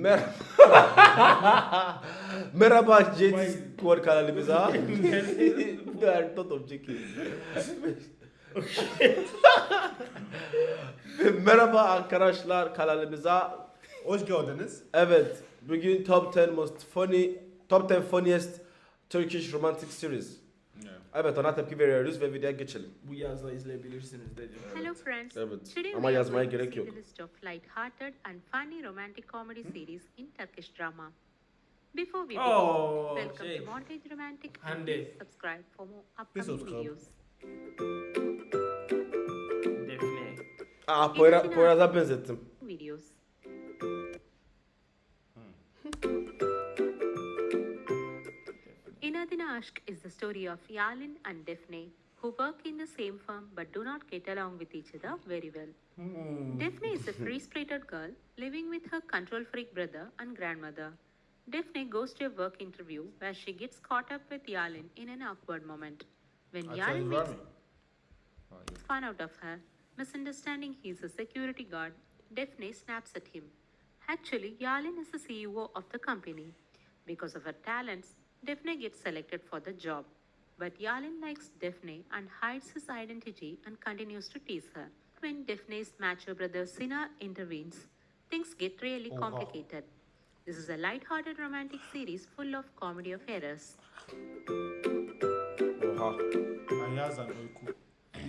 Mer Merhaba JT Squad kanalımıza. Ben Totom çekiyor. Merhaba arkadaşlar kanalımıza. Hoş geldiniz. Evet, bugün top 10 most funny, top 10 funniest Turkish romantic series. Evet, ona tepki veriyoruz ve videoya geçelim. Bu yazda izleyebilirsiniz dedim. Hello friends. Evet. Today Ama we are yazmaya going to gerek see yok. the list of light-hearted and funny romantic comedy series in Turkish drama. Before we begin, Oh, welcome şey. to Montage Romantic and Hande. please subscribe for more upcoming subscribe. videos. Defne. Aa, Poyra, Poyraz'a benzettim. videos. İnadına Aşk is the story of Yalin and Defne, who work in the same firm but do not get along with each other very well. Defne is a free spirited girl living with her control freak brother and grandmother. Defne goes to a work interview where she gets caught up with Yalin in an awkward moment. When Yalin makes fun out of her, misunderstanding he's a security guard, Defne snaps at him. Actually, Yalin is the CEO of the company. Because of her talents, Defne gets selected for the job. But Yalin likes Defne and hides his identity and continues to tease her. When Defne's macho brother Sina intervenes, things get really Oh, wow. complicated. This is a light-hearted romantic series full of comedy of errors. Oha. Ayaz and Öykü.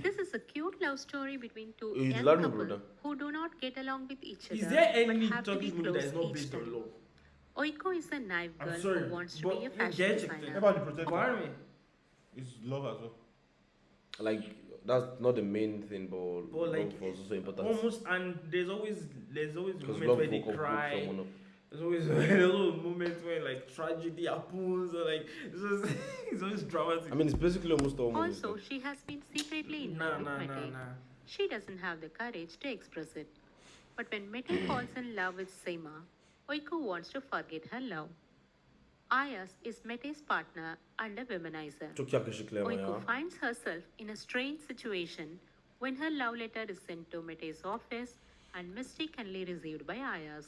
This is a cute love story between two Is young love me, couple brother? who do not get along with each other. Is there any have to be Turkish movie that close is not based on love? Öykü is a naive I'm girl sorry, who wants to but be a you fashion get it designer. then. About the protector. Warn me. It's love as well. Like, that's not the main thing, but, But like, love was also important. almost, and there's always there's always Because moments love where will they complete cry. someone up. There's always there's always moments where like tragedy happens or like it's, just, it's always dramatic. I mean, it's basically almost all movies. Also, she has been secretly in nah, love nah, with nah, Mete. nah. She doesn't have the courage to express it. But when Mete falls in love with Seema, Öykü wants to forget her love. Ayaz is Mete's partner and a womanizer. Çok yakışıklı ama ya. Öykü finds herself in a strange situation when her love letter is sent to Mete's office and mistakenly received by Ayaz.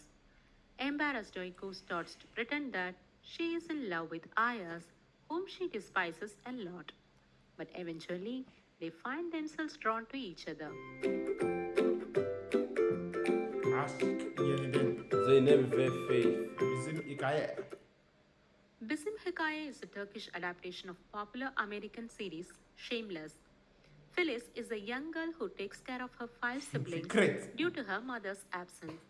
Embarrassed, Öykü starts to pretend that she is in love with Ayaz, whom she despises a lot. But eventually, they find themselves drawn to each other. Yeniden. Zeynep ve Faith. Bizim hikaye. Bizim Hikaye is a Turkish adaptation of popular American series Shameless. Filiz is a young girl who takes care of her five siblings due to her mother's absence.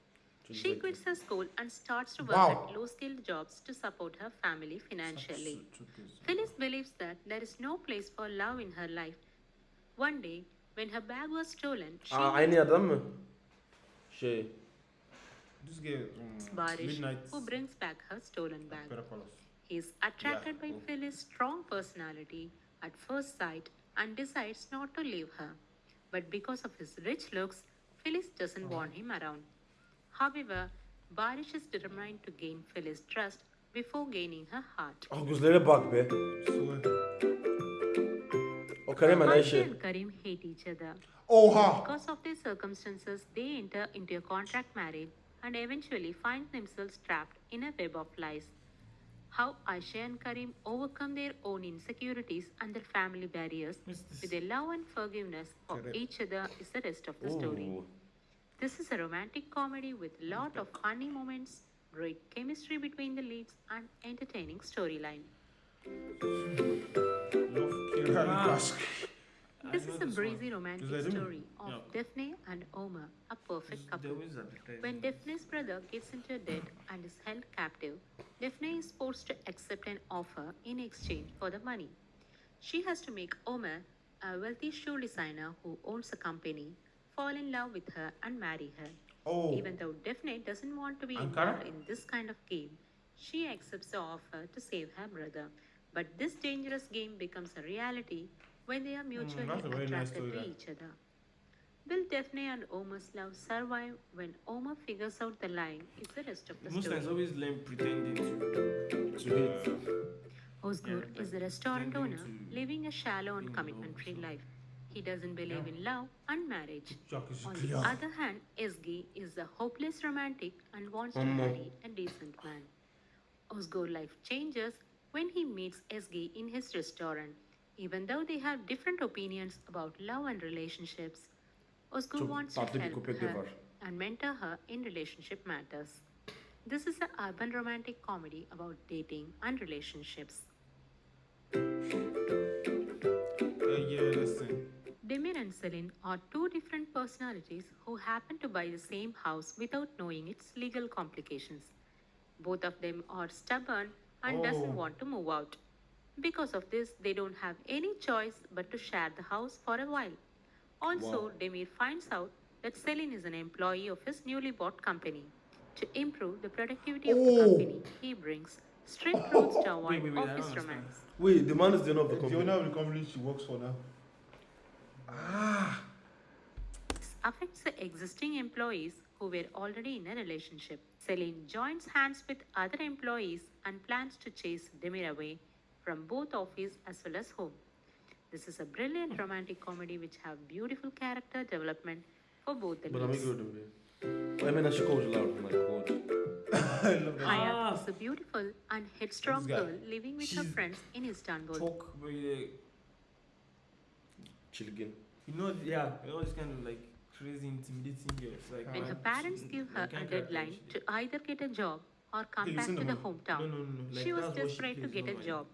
She quits her school and starts to work Wow. at low skilled jobs to support her family financially. Filiz believes that there is no place for love in her life. One day, when her bag was stolen, she Aa, aynı adam mı? Şey, This girl, meets um, Barış, Midnight who brings back her stolen bag. He is attracted by oh. Filiz' strong personality at first sight and decides not to leave her. But because of his rich looks, Filiz doesn't want him around. However, Barış is determined to gain Filiz' trust before gaining her heart. ah gözlere bak be. So, O Kerem Ayşe Ayşe. and Kerem hate each other. Oha. Because of their circumstances, they enter into a contract marriage and eventually find themselves trapped in a web of lies. How Ayşe and Kerem overcome their own insecurities and their family barriers with their love and forgiveness for each other is the rest of the story. This is a romantic comedy with lot of funny moments, great chemistry between the leads, and entertaining storyline. Love Kiralık Aşk. This is a breezy romantic Is that him? story of Yeah. Defne and Ömer, a perfect mm, couple. When Defne's brother gets into debt and is held captive, Defne is forced to accept an offer in exchange for the money. She has to make Ömer, a wealthy shoe designer who owns a company, fall in love with her and marry her. Oh. Even though Defne doesn't want to be involved in this kind of game, she accepts the offer to save her brother. But this dangerous game becomes a reality when they are hmm, mutually that's a very nice attracted to each other. Will Defne and Ömer's love survive when Ömer figures out the lie? Is the rest of the Most story. always learn pretending to. To. Özgür Yeah, is a restaurant owner living a shallow and commitment free love, so- life. He doesn't believe in love and marriage. On the other hand, Ezgi is a hopeless romantic and wants to marry a decent man. Özgür's life changes when he meets Ezgi in his restaurant. Even though they have different opinions about love and relationships, Özgür wants to help her and mentor her in relationship matters. This is an urban romantic comedy about dating and relationships. Uh. Demir and Selin are two different personalities who happen to buy the same house without knowing its legal complications. Both of them are stubborn and Oh. doesn't want to move out. Because of this, they don't have any choice but to share the house for a while. Also, Wow. Demir finds out that Selin is an employee of his newly bought company. To improve the productivity of the Oh. company, he brings strict rules to avoid Wait, wait, wait, I don't office romance. Wait, the man is the owner of the company. The company. owner of the company she works for now. Ah. This affects the existing employees who were already in a relationship. Selin joins hands with other employees and plans to chase Demir away from both office as well as home. This is a brilliant romantic comedy which have beautiful character development for both the Bana mı leads. gördüm bir? O hemen aşık oldular. Oh my god. I love that. Hayat is a beautiful and headstrong girl living with her friends in Istanbul. Talk, but Çılgın. you know, yeah, you know, this kind of like crazy, intimidating girls. Like When her parents she- give her a deadline to either get a job or come Hey, back to to the me. No, hometown, no, no, no. Like, she was that's what desperate to get a like- job.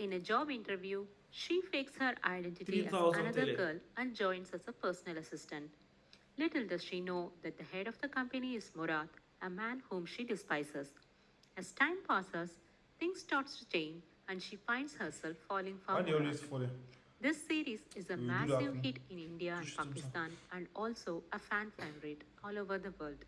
In a job interview, she fakes her identity as another girl and joins as a personal assistant. Little does she know that the head of the company is Murad, a man whom she despises. As time passes, things start to change and she finds herself falling for falling? This series is a We do that massive hit in India and Pakistan and also a fan favorite all over the world.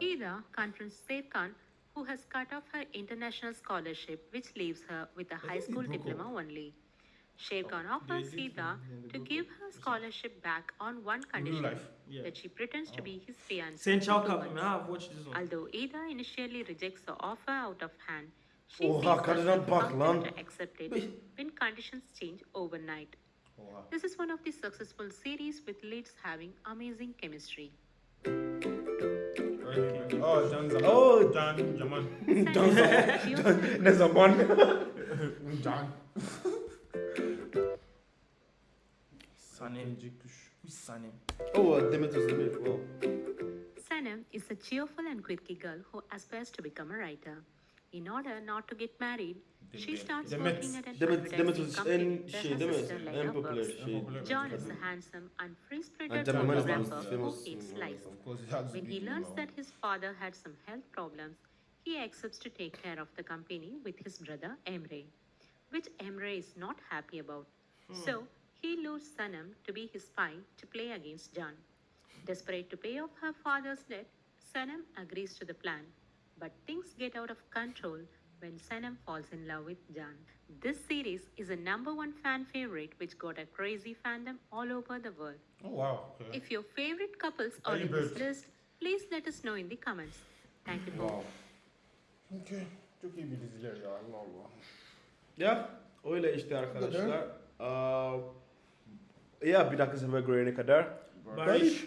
Eda confronts Serkan, who has cut off her international scholarship, which leaves her with a high school diploma only. Serkan They offers did, Eda and then they to give her scholarship back on one condition. Yeah. that she pretends to be oh. his fiancée. Saint for Chow two Cup, months. man, I've watched this one. Although Eda initially rejects the offer out of hand, she Oha, sees kadına herself bak to accept it when conditions change overnight. Oh, wow. This is one of the successful series with leads having amazing chemistry. Really? Oh, John Zaman. Oh. Can Yaman. She also Ne zaman? John. Sanem. Who's Sanem? Oh, uh, Demet Özdemir. Wow. Sanem is a cheerful and quirky girl who aspires to become a writer. In order not to get married, she starts Demet- working at an Demet, Demet advertising was company en where şey her değil sister mi? like En her popüler works. şey. popüler. Can is a handsome and free-spirited And golf Jamal is Jamal the rapper who eats lice. Of course, it has to When he learns that his father had some health problems, he accepts to take care of the company with his brother Emre, which Emre is not happy about. Hmm. So he lures Sanem to be his spy to play against Can. Desperate to pay off her father's debt, Sanem agrees to the plan. But things get out of control when Sanem falls in love with Can. This series is a number one fan favorite which got a crazy fandom all over the world. Oh, wow. Okay. If your favorite couples are Early in this list, please let us know in the comments. Thank you for Wow. Okay. Çok iyi bir diziler ya. Allah Allah. Ya öyle işte arkadaşlar. Aa, ya bir dakika sefer görene kadar. Barış.